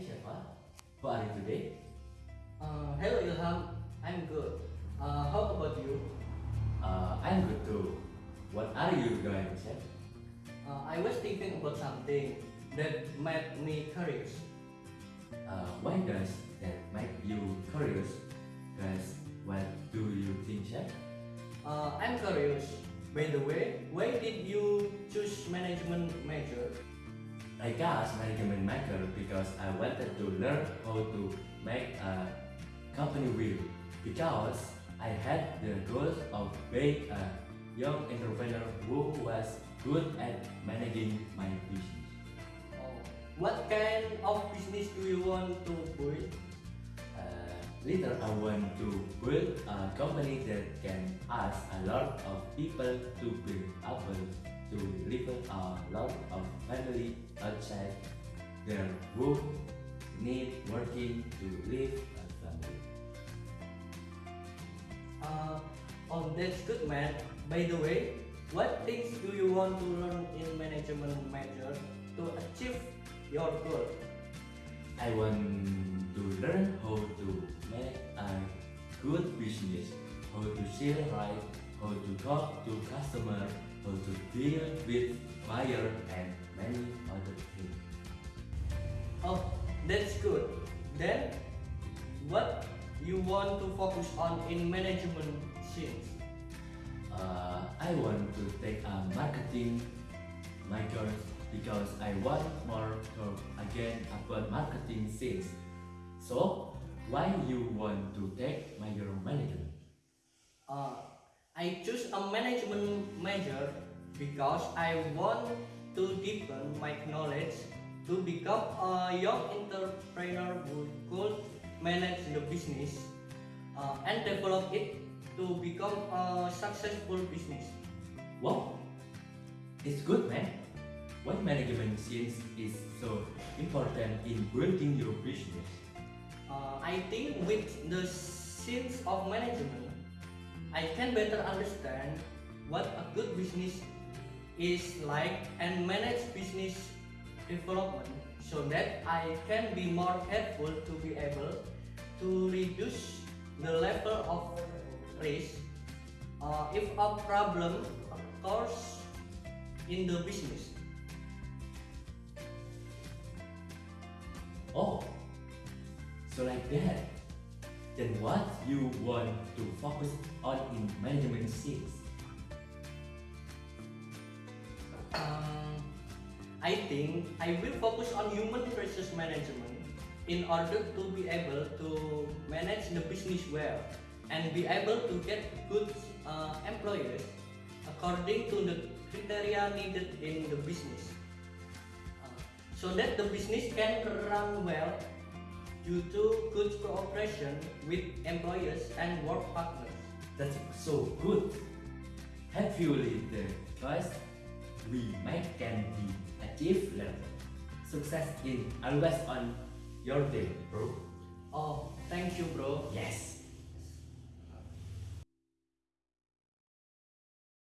Shafa, how are you today? Uh, hello Ilham, I'm good. Uh, how about you? Uh, I'm good too. What are you doing, Chef? Uh, I was thinking about something that made me curious. Uh, why does that make you curious? Cause what do you think, Chef? Uh, I'm curious. By the way, why did you choose management major? I got management maker because I wanted to learn how to make a company wheel because I had the goal of being a young entrepreneur who was good at managing my business. Oh, what kind of business do you want to build? Uh, later, I want to build a company that can ask a lot of people to build able to live a lot of family outside their work need working to live a family. Uh, oh, that's good, man. By the way, what things do you want to learn in management major to achieve your goal? I want to learn how to make a good business, how to sell right, how to talk to customer, to deal with buyer and many other things. Oh, that's good. Then, what you want to focus on in management since? Uh, I want to take a marketing major because I want more to again about marketing things. So, why you want to take major management? Uh, I choose a management major because I want to deepen my knowledge to become a young entrepreneur who could manage the business uh, and develop it to become a successful business. Wow, it's good man. Why management skills is so important in building your business? Uh, I think with the sense of management, I can better understand what a good business is like and manage business development so that I can be more helpful to be able to reduce the level of risk uh, if a problem occurs in the business. Oh, so like that. Then what you want to focus on in management skills? I think I will focus on human resources management in order to be able to manage the business well and be able to get good uh, employers according to the criteria needed in the business Uh, so that the business can run well due to good cooperation with employers and work partners. That's so good. Hopefully the choice we make can be achieved later. Success in always on your day, bro. Oh, thank you bro. Yes.